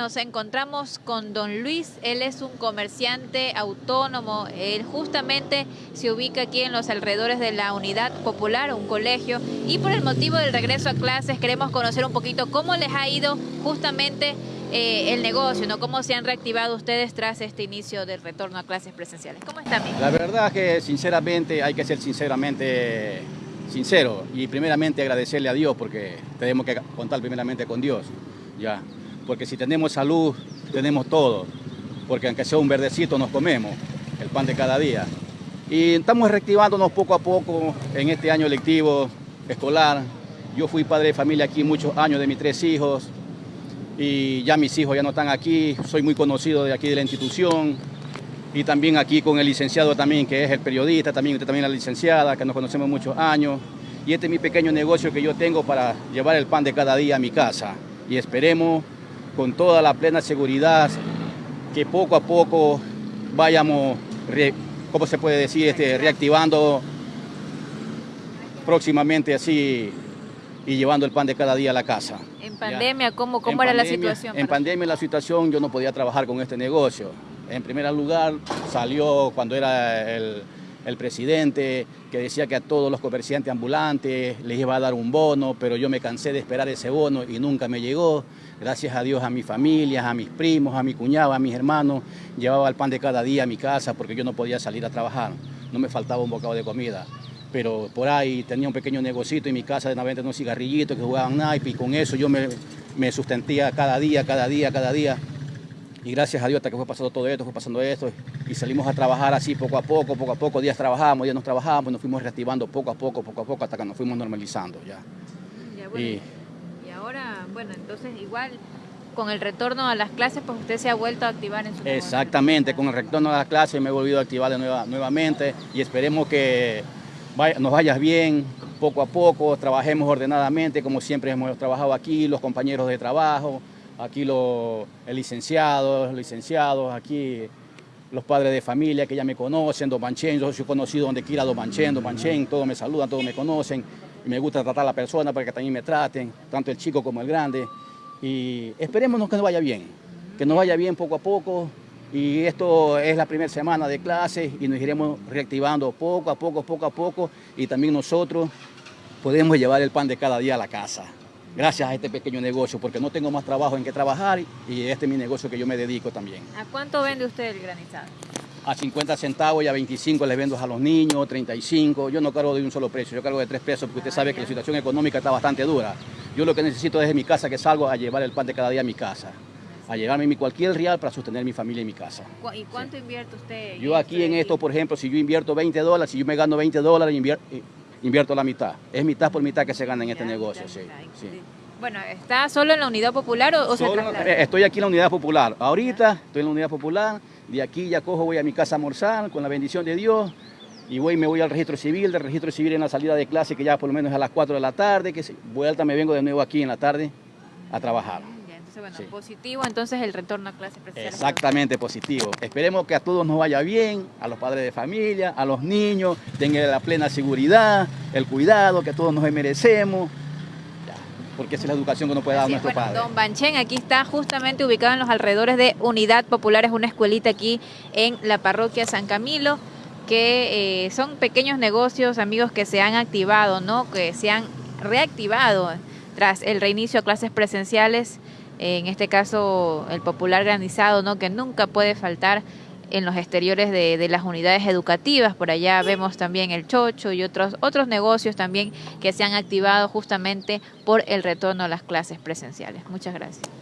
Nos encontramos con don Luis, él es un comerciante autónomo, él justamente se ubica aquí en los alrededores de la Unidad Popular, un colegio, y por el motivo del regreso a clases queremos conocer un poquito cómo les ha ido justamente eh, el negocio, ¿no? ¿Cómo se han reactivado ustedes tras este inicio del retorno a clases presenciales? ¿Cómo están? La verdad que sinceramente hay que ser sinceramente sincero y primeramente agradecerle a Dios porque tenemos que contar primeramente con Dios, ya porque si tenemos salud, tenemos todo, porque aunque sea un verdecito nos comemos, el pan de cada día. Y estamos reactivándonos poco a poco en este año lectivo escolar. Yo fui padre de familia aquí muchos años de mis tres hijos y ya mis hijos ya no están aquí, soy muy conocido de aquí de la institución y también aquí con el licenciado también que es el periodista, también usted también la licenciada, que nos conocemos muchos años. Y este es mi pequeño negocio que yo tengo para llevar el pan de cada día a mi casa. Y esperemos con toda la plena seguridad que poco a poco vayamos, ¿cómo se puede decir?, este, reactivando próximamente así y llevando el pan de cada día a la casa. En pandemia, ¿cómo, cómo era la situación? En pandemia la situación yo no podía trabajar con este negocio. En primer lugar salió cuando era el, el presidente que decía que a todos los comerciantes ambulantes les iba a dar un bono, pero yo me cansé de esperar ese bono y nunca me llegó. Gracias a Dios a mi familia, a mis primos, a mi cuñado, a mis hermanos, llevaba el pan de cada día a mi casa porque yo no podía salir a trabajar, no me faltaba un bocado de comida. Pero por ahí tenía un pequeño negocito en mi casa de venta unos cigarrillitos que jugaban naipe y con eso yo me, me sustentía cada día, cada día, cada día. Y gracias a Dios hasta que fue pasando todo esto, fue pasando esto, y salimos a trabajar así poco a poco, poco a poco, días trabajábamos, días nos trabajábamos, nos fuimos reactivando poco a poco, poco a poco, hasta que nos fuimos normalizando ya. y, ahora, bueno, entonces igual con el retorno a las clases, pues usted se ha vuelto a activar en su Exactamente, con el retorno a las clases me he volvido a activar de nueva, nuevamente y esperemos que nos vaya bien poco a poco, trabajemos ordenadamente como siempre hemos trabajado aquí, los compañeros de trabajo, aquí los licenciados, licenciados, aquí los padres de familia que ya me conocen, Don Manchen, yo soy conocido donde quiera Don Manchen, Don Manchen, todos me saludan, todos me conocen, y me gusta tratar a la persona para que también me traten, tanto el chico como el grande, y esperemos que nos vaya bien, que nos vaya bien poco a poco, y esto es la primera semana de clases y nos iremos reactivando poco a poco, poco a poco, y también nosotros podemos llevar el pan de cada día a la casa gracias a este pequeño negocio, porque no tengo más trabajo en que trabajar y este es mi negocio que yo me dedico también. ¿A cuánto vende usted el granizado? A 50 centavos y a 25 le vendo a los niños, 35. Yo no cargo de un solo precio, yo cargo de tres pesos porque usted sabe que la situación económica está bastante dura. Yo lo que necesito es de mi casa que salgo a llevar el pan de cada día a mi casa a llevarme mi cualquier real para sostener mi familia y mi casa. ¿Y cuánto invierte usted? Yo aquí en esto, por ejemplo, si yo invierto 20 dólares, si yo me gano 20 dólares, invierto, la mitad. Es mitad por mitad que se gana en este negocio, sí, Bueno, ¿está solo en la Unidad Popular o, se eh, Estoy aquí en la Unidad Popular. Ahorita estoy en la Unidad Popular. De aquí ya cojo, voy a mi casa a almorzar con la bendición de Dios. Y voy, me voy al registro civil, del registro civil en la salida de clase, que ya por lo menos a las 4 de la tarde, que vuelta me vengo de nuevo aquí en la tarde a trabajar bueno, positivo entonces el retorno a clases presenciales. Exactamente, positivo. Esperemos que a todos nos vaya bien, a los padres de familia, a los niños, tengan la plena seguridad, el cuidado que todos nos merecemos, porque esa es la educación que nos puede dar nuestro padre. Don Banchen aquí está justamente ubicado en los alrededores de Unidad Popular, es una escuelita aquí en la parroquia San Camilo, que eh, son pequeños negocios, amigos, que se han activado, ¿no? que se han reactivado tras el reinicio a clases presenciales en este caso el popular granizado, ¿no? que nunca puede faltar en los exteriores de, de, las unidades educativas. Por allá vemos también el chocho y otros, otros negocios también que se han activado justamente por el retorno a las clases presenciales. Muchas gracias.